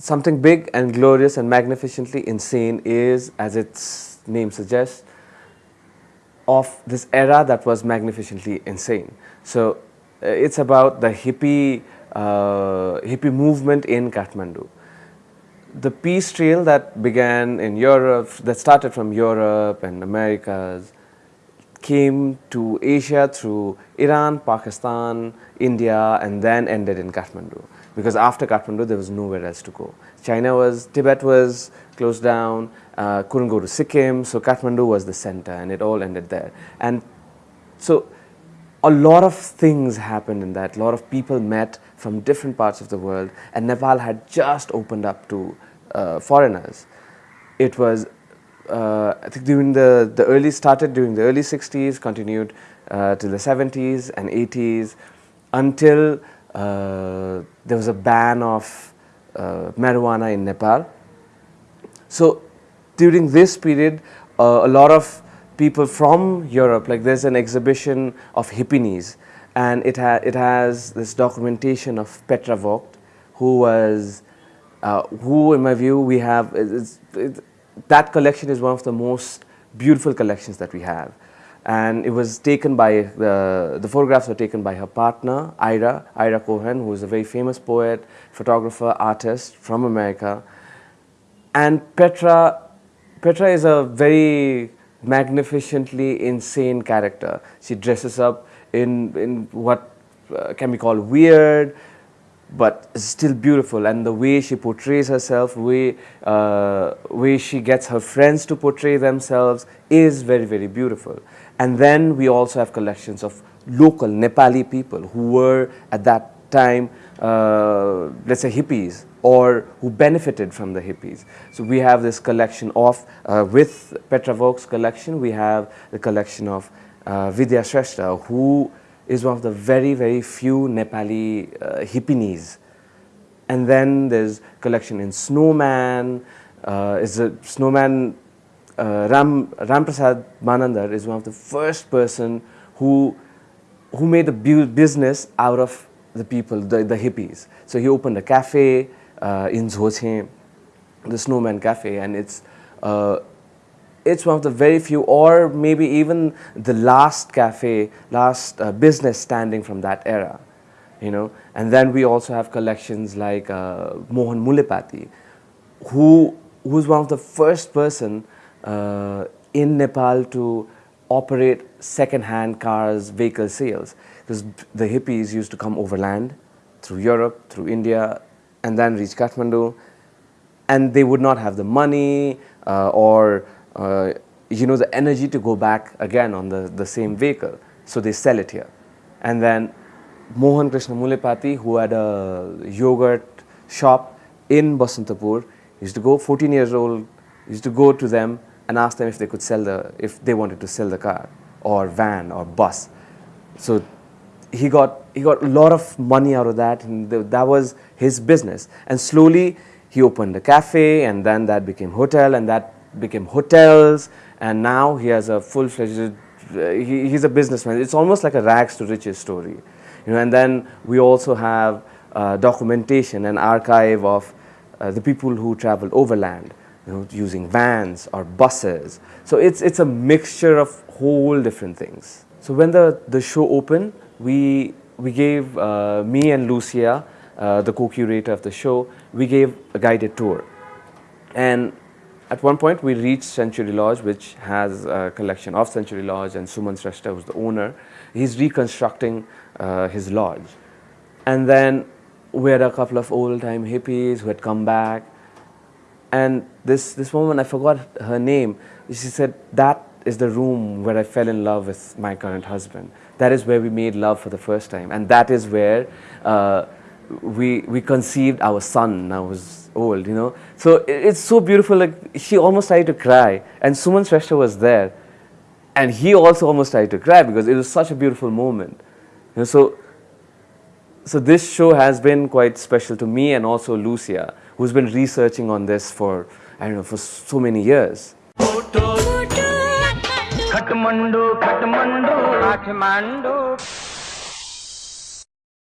something big and glorious and magnificently insane is, as its name suggests, of this era that was magnificently insane. So uh, it's about the hippie, uh, hippie movement in Kathmandu. The peace trail that began in Europe, that started from Europe and Americas, came to Asia through Iran, Pakistan, India and then ended in Kathmandu because after Kathmandu there was nowhere else to go. China was, Tibet was closed down, uh, couldn't go to Sikkim, so Kathmandu was the center and it all ended there. And so a lot of things happened in that, a lot of people met from different parts of the world and Nepal had just opened up to uh, foreigners. It was, uh, I think during the, the early, started during the early 60s, continued uh, to the 70s and 80s until uh, there was a ban of uh, marijuana in Nepal. So during this period, uh, a lot of people from Europe, like there's an exhibition of hippies and it, ha it has this documentation of Petra Vogt who was, uh, who in my view we have, it's, it's, that collection is one of the most beautiful collections that we have and it was taken by, the, the photographs were taken by her partner, Ira, Ira Cohen, who is a very famous poet, photographer, artist from America. And Petra, Petra is a very magnificently insane character. She dresses up in, in what uh, can be called weird, but still beautiful and the way she portrays herself, way, uh, way she gets her friends to portray themselves is very, very beautiful. And then we also have collections of local Nepali people who were at that time, uh, let's say hippies or who benefited from the hippies. So we have this collection of, uh, with Petra Vogt's collection, we have the collection of uh, Vidya Shrestha who is one of the very, very few Nepali uh, hippies. And then there's collection in Snowman, uh, is a Snowman, uh, Ram, Ram Prasad Manandhar is one of the first person who, who made a business out of the people, the, the hippies. So he opened a cafe uh, in Jhochhen, the Snowman Cafe, and it's uh, it's one of the very few or maybe even the last cafe, last uh, business standing from that era, you know. And then we also have collections like uh, Mohan Mulepati, who was one of the first person uh, in Nepal to operate second-hand cars, vehicle sales. Because the hippies used to come overland through Europe, through India, and then reach Kathmandu. And they would not have the money uh, or uh, you know, the energy to go back again on the, the same vehicle. So they sell it here. And then Mohan Krishna Mulepati, who had a yogurt shop in Basantapur, used to go, 14 years old, used to go to them and ask them if they could sell the, if they wanted to sell the car or van or bus. So he got, he got a lot of money out of that and that was his business. And slowly he opened a cafe and then that became hotel and that became hotels and now he has a full-fledged, uh, he, he's a businessman. It's almost like a rags to riches story. You know, and then we also have uh, documentation and archive of uh, the people who traveled overland, you know, using vans or buses. So it's, it's a mixture of whole different things. So when the, the show opened, we, we gave, uh, me and Lucia, uh, the co-curator of the show, we gave a guided tour. And at one point, we reached Century Lodge, which has a collection of Century Lodge, and Suman Shrestha, who's the owner. He's reconstructing uh, his lodge. And then we had a couple of old-time hippies who had come back. And this, this woman, I forgot her name, she said, that is the room where I fell in love with my current husband. That is where we made love for the first time. And that is where uh, we, we conceived our son. I was old, you know. So it's so beautiful, like she almost started to cry and Suman Shrestha was there and he also almost started to cry because it was such a beautiful moment. You know, so, so this show has been quite special to me and also Lucia, who's been researching on this for, I don't know, for so many years. Kathmandu, Kathmandu, Kathmandu.